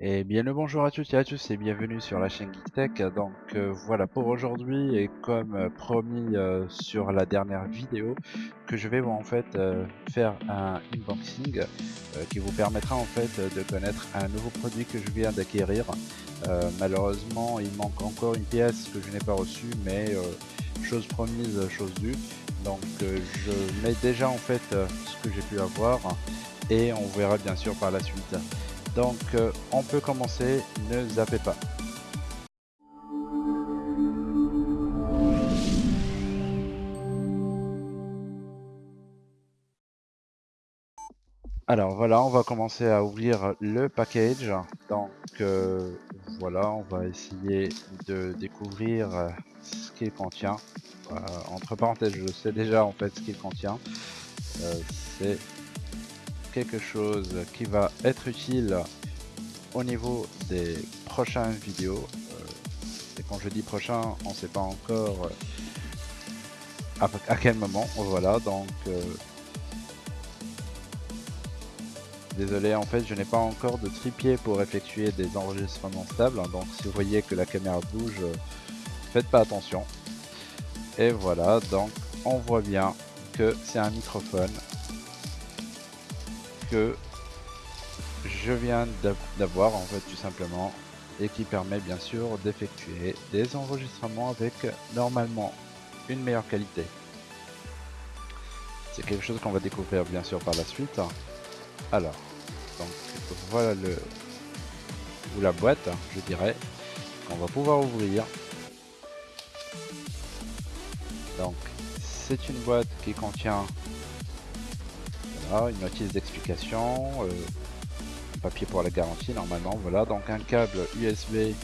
Et bien le bonjour à toutes et à tous et bienvenue sur la chaîne GeekTech. Donc euh, voilà pour aujourd'hui et comme euh, promis euh, sur la dernière vidéo que je vais en fait faire un unboxing qui vous permettra en fait de connaître un nouveau produit que je viens d'acquérir. malheureusement il manque encore une pièce que je n'ai pas reçue mais chose promise chose due. Donc je mets déjà en fait ce que j'ai pu avoir et on verra bien sûr par la suite. Donc euh, on peut commencer, ne zappez pas. Alors voilà, on va commencer à ouvrir le package. Donc euh, voilà, on va essayer de découvrir euh, ce qu'il contient. entre parenthèses, je sais déjà en fait ce qu'il contient. C'est quelque chose qui va être utile au niveau des prochaines vidéos. Euh, et quand je dis prochain, on ne sait pas encore euh, à, quel moment. Voilà, donc euh, désolé, en fait, je n'ai pas encore de tripier pour effectuer des enregistrements stables. donc si vous voyez que la caméra bouge, faites pas attention. Et voilà, donc on voit bien que c'est un microphone je viens d'avoir en fait tout simplement et qui permet bien sûr d'effectuer des enregistrements avec normalement une meilleure qualité. C'est quelque chose qu'on va découvrir bien sûr par la suite. Alors, donc voilà le ou la boîte, je dirais, qu'on va pouvoir ouvrir. Donc, c'est une boîte qui contient une notice d'explication, euh, papier pour la garantie normalement, voilà, donc un câble USB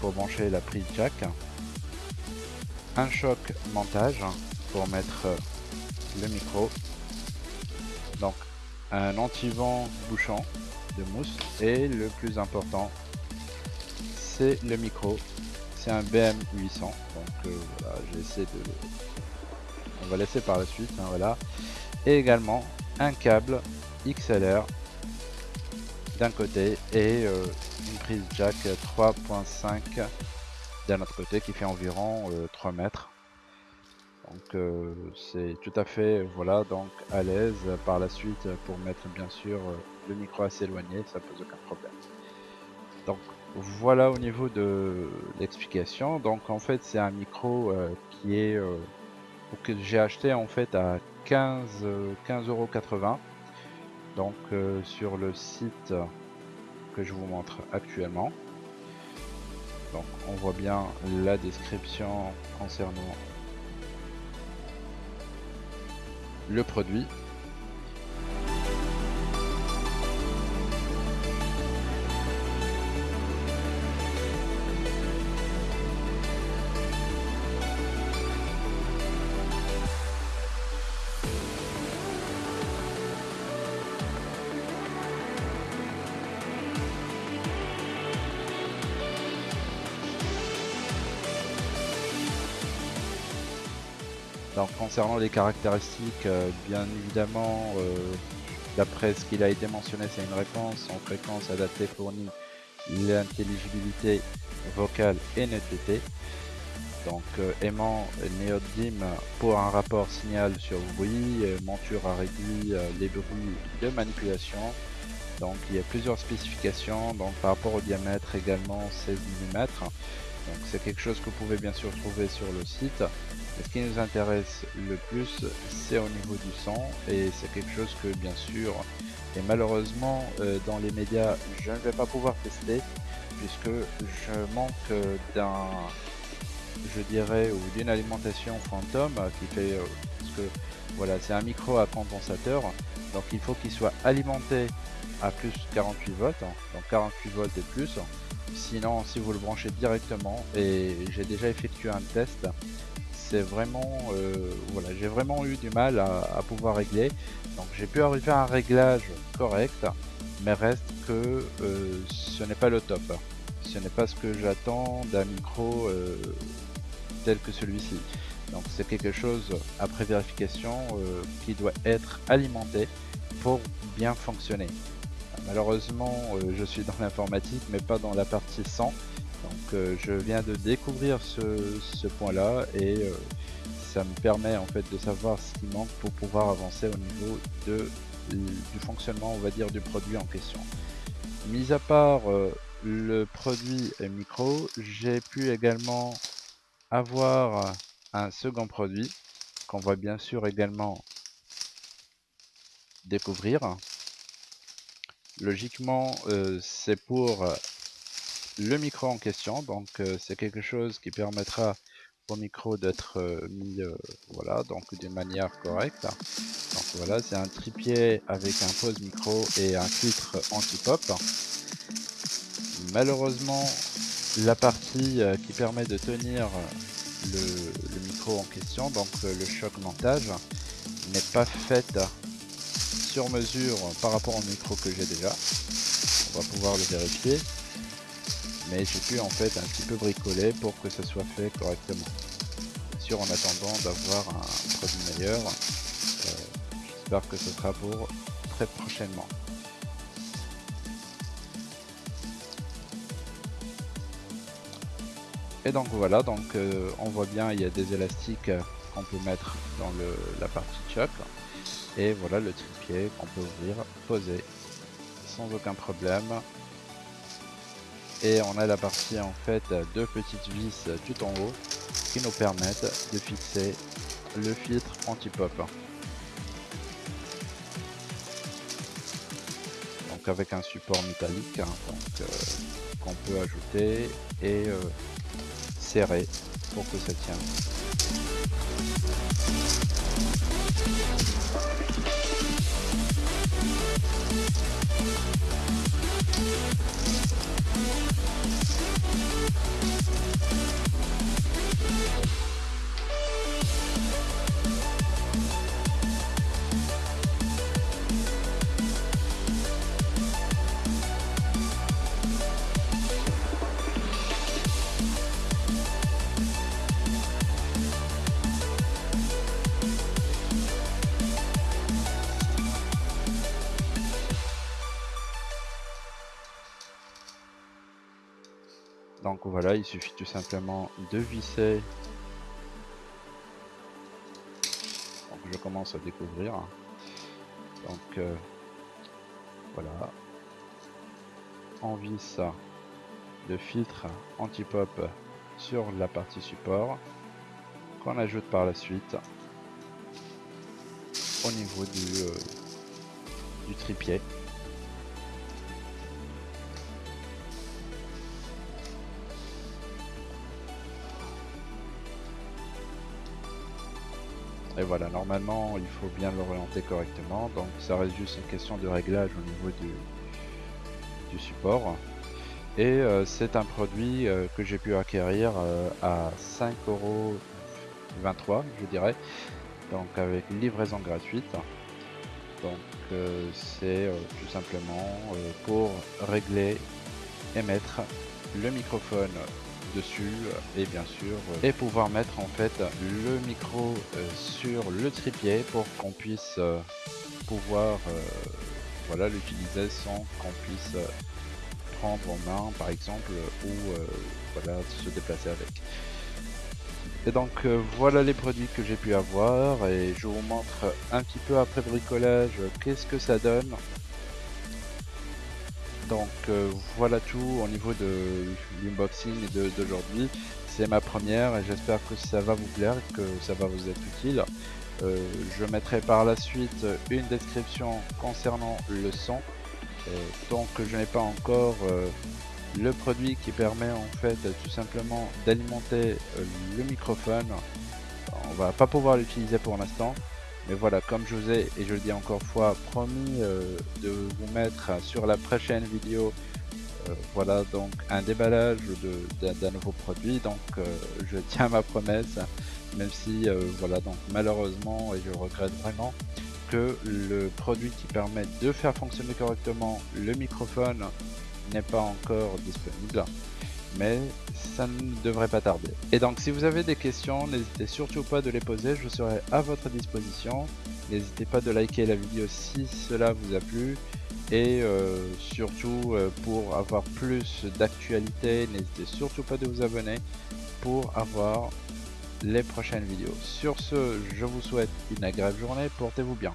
pour brancher la prise jack, un choc montage pour mettre euh, le micro, donc un anti-vent bouchon de mousse. Et le plus important c'est le micro. C'est un BM800 donc euh, voilà j'ai de on va laisser par la suite hein, voilà et également un câble XLR d'un côté et euh, une prise jack 3.5 d'un autre côté qui fait environ 3 euh, mètres. Donc euh, c'est tout à fait voilà donc à l'aise par la suite pour mettre bien sûr le micro assez éloigné ça pose aucun problème. Donc voilà au niveau de l'explication. Donc en fait c'est un micro qui est que j'ai acheté en fait à 15 15,80€ donc euh, sur le site que je vous montre actuellement. Donc on voit bien la description concernant le produit Concernant les caractéristiques, euh, bien évidemment, euh, d'après ce qu'il a été mentionné, c'est une réponse en fréquence adaptée fournie, l'intelligibilité vocale et netteté. Donc euh, aimant néodyme pour un rapport signal sur bruit, monture à réduire les bruits de manipulation. Donc il y a plusieurs spécifications, donc par rapport au diamètre également 16 mm. C'est quelque chose que vous pouvez bien sûr trouver sur le site. Ce qui nous intéresse le plus, c'est au niveau du son et c'est quelque chose que bien sûr, et malheureusement euh, dans les médias, je ne vais pas pouvoir tester puisque je manque d'un, je dirais, ou d'une alimentation fantôme qui fait, euh, parce que voilà, c'est un micro à condensateur, donc il faut qu'il soit alimenté à plus 48 volts, donc 48 volts et plus. Sinon, si vous le branchez directement, et j'ai déjà effectué un test, c'est vraiment euh, voilà j'ai vraiment eu du mal à, pouvoir régler. Donc j'ai pu arriver à un réglage correct mais reste que euh, ce n'est pas le top. Ce n'est pas ce que j'attends d'un micro euh, tel que celui-ci. Donc c'est quelque chose après vérification qui doit être alimenté pour bien fonctionner malheureusement je suis dans l'informatique mais pas dans la partie 100 donc je viens de découvrir ce, point là et ça me permet en fait de savoir ce qui manque pour pouvoir avancer au niveau du fonctionnement on va dire du produit en question mis à part le produit micro j'ai pu également avoir un second produit qu'on va bien sûr également découvrir. Logiquement, euh, c'est pour le micro en question, donc euh, c'est quelque chose qui permettra au micro d'être euh, mis voilà donc d'une manière correcte. Donc voilà, c'est un tripied avec un pose micro et un filtre anti-pop. Malheureusement, la partie qui permet de tenir le, micro en question, donc le choc montage, n'est pas faite sur mesure par rapport au micro que j'ai déjà. On va pouvoir le vérifier. Mais j'ai pu en fait un petit peu bricoler pour que ce soit fait correctement. Bien sûr en attendant d'avoir un produit meilleur. Euh, j'espère que ce sera pour très prochainement. Et donc voilà, donc euh, on voit bien il y a des élastiques qu'on peut mettre dans la partie choc. Et voilà le tripier qu'on peut ouvrir, poser sans aucun problème. Et on a la partie en fait deux petites vis tout en haut qui nous permettent de fixer le filtre anti-pop. Donc avec un support métallique hein, euh, qu'on peut ajouter et euh, serrer pour que ça tienne. We'll be right back. Donc voilà, il suffit tout simplement de visser. Donc je commence à découvrir. Donc euh, voilà. On visse le filtre anti-pop sur la partie support qu'on ajoute par la suite au niveau du, euh, du tripied. Et voilà, normalement, il faut bien l'orienter correctement. Donc ça reste juste une question de réglage au niveau du, du support. Et euh, c'est un produit euh, que j'ai pu acquérir euh, à 5,23€ je dirais. Donc avec livraison gratuite. Donc c'est tout simplement pour régler et mettre le microphone dessus et bien sûr et pouvoir mettre en fait le micro euh, sur le trépied pour qu'on puisse euh, pouvoir euh, voilà l'utiliser sans qu'on puisse prendre en main par exemple ou voilà se déplacer avec. Et donc voilà les produits que j'ai pu avoir et je vous montre un petit peu après bricolage qu'est-ce que ça donne donc euh, voilà tout au niveau de l'unboxing d'aujourd'hui. C'est ma première et j'espère que ça va vous plaire, que ça va vous être utile. Euh, je mettrai par la suite une description concernant le son. Euh, tant que je n'ai pas encore le produit qui permet en fait tout simplement d'alimenter le microphone, on va pas pouvoir l'utiliser pour l'instant. Mais voilà, comme je vous ai, et je le dis encore fois, promis euh, de vous mettre sur la prochaine vidéo, euh, voilà donc un déballage d'un nouveau produit. Donc euh, je tiens ma promesse, même si voilà donc malheureusement, et je regrette vraiment, que le produit qui permet de faire fonctionner correctement le microphone n'est pas encore disponible mais ça ne devrait pas tarder. Et donc si vous avez des questions, n'hésitez surtout pas de les poser, je serai à votre disposition. N'hésitez pas de liker la vidéo si cela vous a plu. Et euh, surtout, euh, pour avoir plus d'actualité, n'hésitez surtout pas de vous abonner pour avoir les prochaines vidéos. Sur ce, je vous souhaite une agréable journée, portez-vous bien.